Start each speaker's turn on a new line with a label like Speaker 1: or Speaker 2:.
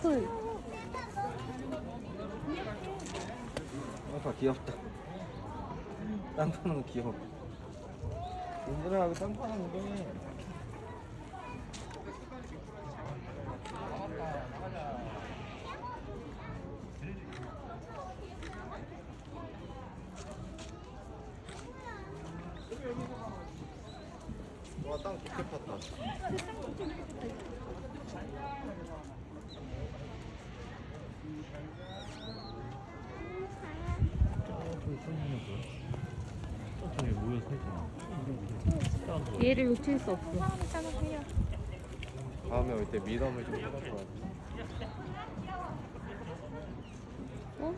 Speaker 1: 풀. 아빠 귀엽다. 땅 파는 거 귀여워. 얘들아 여기 땅 파는 거 해. 와땅 좋게 팠다.
Speaker 2: 얘를 놓칠 수 없어.
Speaker 1: 다음에 올 때 미담을 좀 해볼 거야.
Speaker 2: 어?